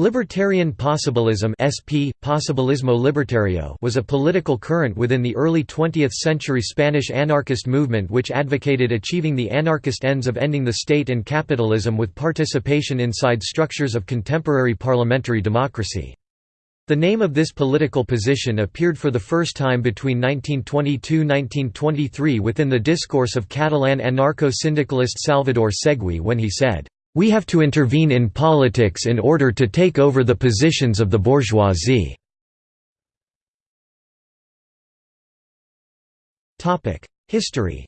Libertarian possibilism SP, Posibilismo Libertario was a political current within the early 20th-century Spanish anarchist movement which advocated achieving the anarchist ends of ending the state and capitalism with participation inside structures of contemporary parliamentary democracy. The name of this political position appeared for the first time between 1922–1923 within the discourse of Catalan anarcho-syndicalist Salvador Segui when he said, we have to intervene in politics in order to take over the positions of the bourgeoisie. History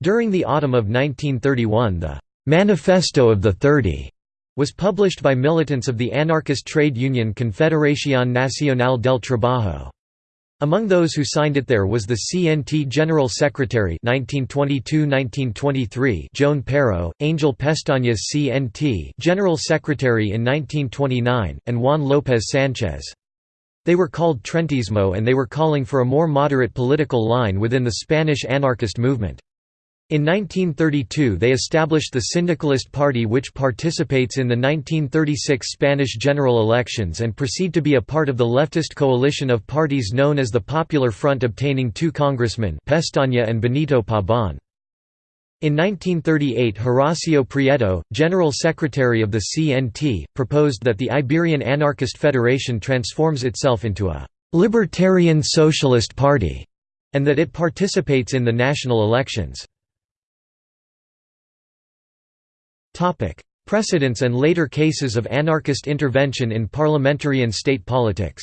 During the autumn of 1931 the «Manifesto of the Thirty» was published by militants of the anarchist trade union Confederación Nacional del Trabajo. Among those who signed it there was the CNT General Secretary 1922–1923 Joan Peiró, Angel Pestañas CNT General Secretary in 1929, and Juan López Sánchez. They were called Treintismo and they were calling for a more moderate political line within the Spanish anarchist movement. In 1932 they established the Syndicalist Party which participates in the 1936 Spanish general elections and proceed to be a part of the leftist coalition of parties known as the Popular Front obtaining two congressmen Pestaña and Benito Pabon. In 1938 Horacio Prieto, General Secretary of the CNT, proposed that the Iberian Anarchist Federation transforms itself into a «libertarian socialist party» and that it participates in the national elections. Precedents and later cases of anarchist intervention in parliamentary and state politics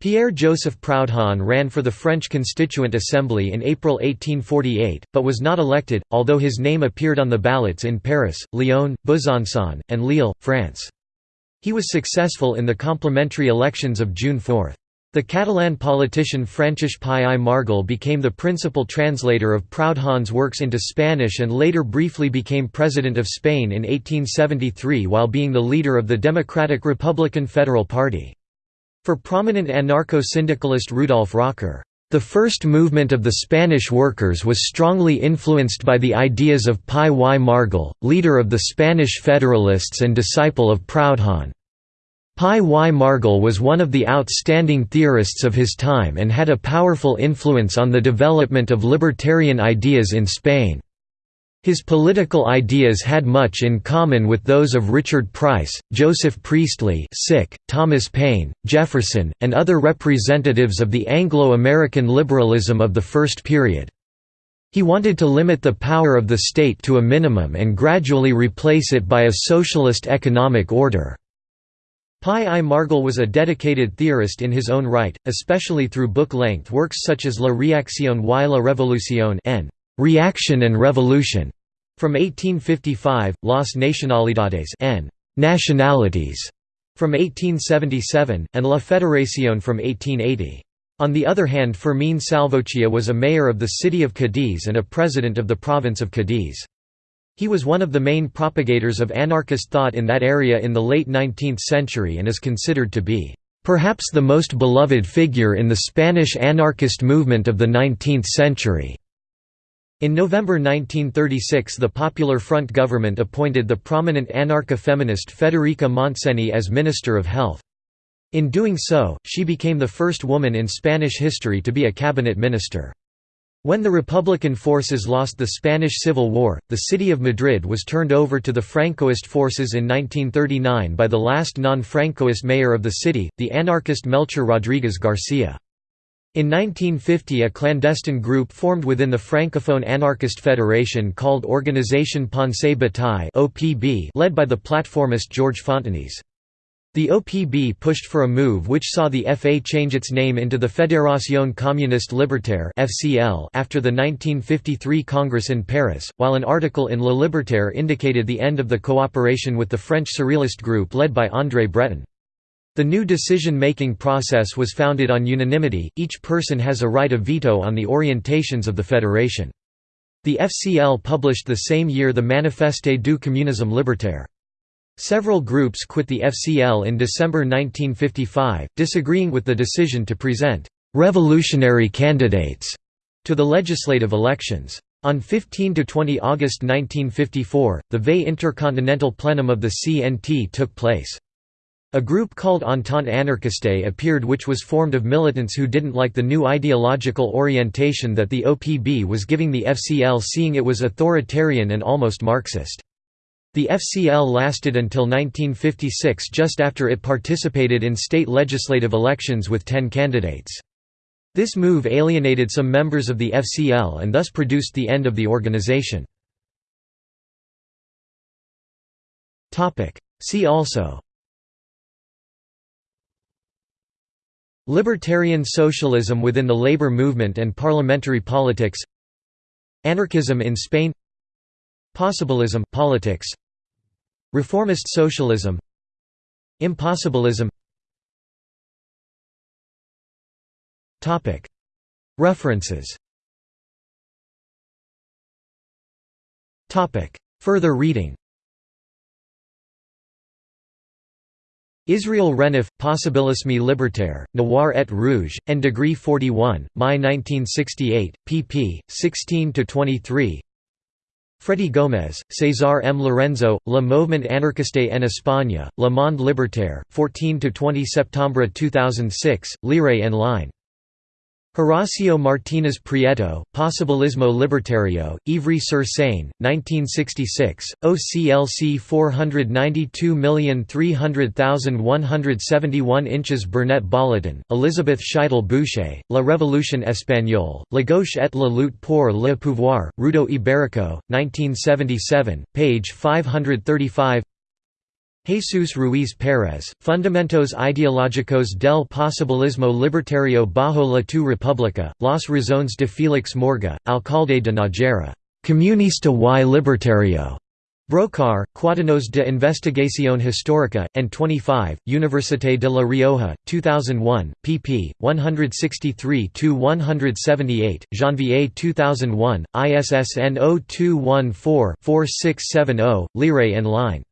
Pierre-Joseph Proudhon ran for the French Constituent Assembly in April 1848, but was not elected, although his name appeared on the ballots in Paris, Lyon, Besançon, and Lille, France. He was successful in the complementary elections of June 4. The Catalan politician Francesc Pi i Margall became the principal translator of Proudhon's works into Spanish and later briefly became President of Spain in 1873 while being the leader of the Democratic Republican Federal Party. For prominent anarcho-syndicalist Rudolf Rocker, the first movement of the Spanish workers was strongly influenced by the ideas of Pi y Margall, leader of the Spanish Federalists and disciple of Proudhon. Pi y Margall was one of the outstanding theorists of his time and had a powerful influence on the development of libertarian ideas in Spain. His political ideas had much in common with those of Richard Price, Joseph Priestley Thomas Paine, Jefferson, and other representatives of the Anglo-American liberalism of the first period. He wanted to limit the power of the state to a minimum and gradually replace it by a socialist economic order. Pi I Margall was a dedicated theorist in his own right, especially through book-length works such as La Reacción y la Revolución and Reaction and Revolution from 1855, Las Nacionalidades and Nationalities from 1877, and La Federación from 1880. On the other hand Fermín Salvochea was a mayor of the city of Cadiz and a president of the province of Cadiz. He was one of the main propagators of anarchist thought in that area in the late 19th century and is considered to be, "...perhaps the most beloved figure in the Spanish anarchist movement of the 19th century." In November 1936 the Popular Front government appointed the prominent anarcha-feminist Federica Montseny as Minister of Health. In doing so, she became the first woman in Spanish history to be a cabinet minister. When the Republican forces lost the Spanish Civil War, the city of Madrid was turned over to the Francoist forces in 1939 by the last non-Francoist mayor of the city, the anarchist Melchor Rodríguez García. In 1950 a clandestine group formed within the Francophone Anarchist Federation called Organisation Pensée Bataille led by the platformist Georges Fontenis. The OPB pushed for a move which saw the FA change its name into the Fédération Communiste Libertaire after the 1953 Congress in Paris, while an article in Le Libertaire indicated the end of the cooperation with the French Surrealist group led by André Breton. The new decision-making process was founded on unanimity, each person has a right of veto on the orientations of the federation. The FCL published the same year the Manifeste du communisme libertaire. Several groups quit the FCL in December 1955, disagreeing with the decision to present «revolutionary candidates» to the legislative elections. On 15–20 August 1954, the VE Intercontinental Plenum of the CNT took place. A group called Entente Anarchiste appeared which was formed of militants who didn't like the new ideological orientation that the OPB was giving the FCL seeing it was authoritarian and almost Marxist. The FCL lasted until 1956 just after it participated in state legislative elections with ten candidates. This move alienated some members of the FCL and thus produced the end of the organization. See also Libertarian socialism within the labor movement and parliamentary politics Anarchism in Spain Possibilism politics Reformist socialism. Impossibilism. References. Further reading. Israel Renof, Possibilisme libertaire, Noir et Rouge, and Degree 41, May 1968, pp. 16–23 Freddy Gómez, César M. Lorenzo, Le Mouvement anarchiste en Espagne, Le Monde libertaire, 14–20 Septembre 2006, Lire en ligne Horacio Martínez Prieto, Possibilismo Libertario, Ivry-sur-Seine, 1966, OCLC 492300171 inches Burnett Bolloten, Elizabeth Scheidel Boucher, La Révolution espagnole, La gauche et la lutte pour le pouvoir, Ruedo Iberico, 1977, page 535 Jesús Ruiz Pérez, Fundamentos Ideológicos del Posibilismo Libertario bajo la tu República, Las Razones de Félix Morga, Alcalde de Nájera, Comunista y Libertario. Brocar, Cuadernos de Investigación Histórica, and 25, Université de La Rioja, 2001, pp. 163–178, Janvier 2001, ISSN 0214-4670, Lire en ligne.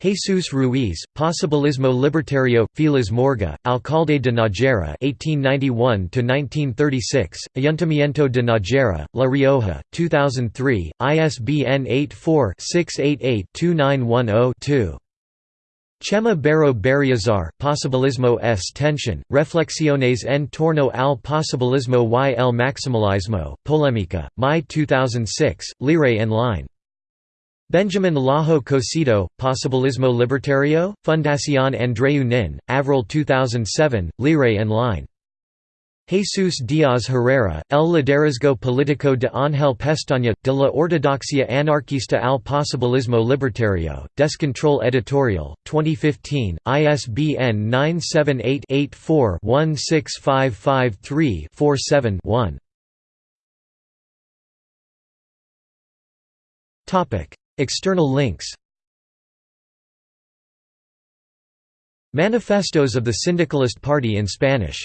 Jesús Ruiz, Posibilismo Libertario, Félix Morga, Alcalde de Nájera 1891–1936, Ayuntamiento de Nájera, La Rioja, 2003, ISBN 84-688-2910-2. Chema Barro Berriozar, Posibilismo s tension, Reflexiones en torno al posibilismo y el maximalismo, Polémica, Mai 2006, Lire en line. Benjamin Lajo Cosido, Posibilismo Libertario, Fundación Andreu Nin, Avril 2007, Lire en line. Jesús Díaz Herrera, El liderazgo político de Ángel Pestaña, de la ortodoxia anarquista al posibilismo libertario, Descontrol Editorial, 2015, ISBN 978-84-16553-47-1. External links. Manifestos of the Syndicalist Party in Spanish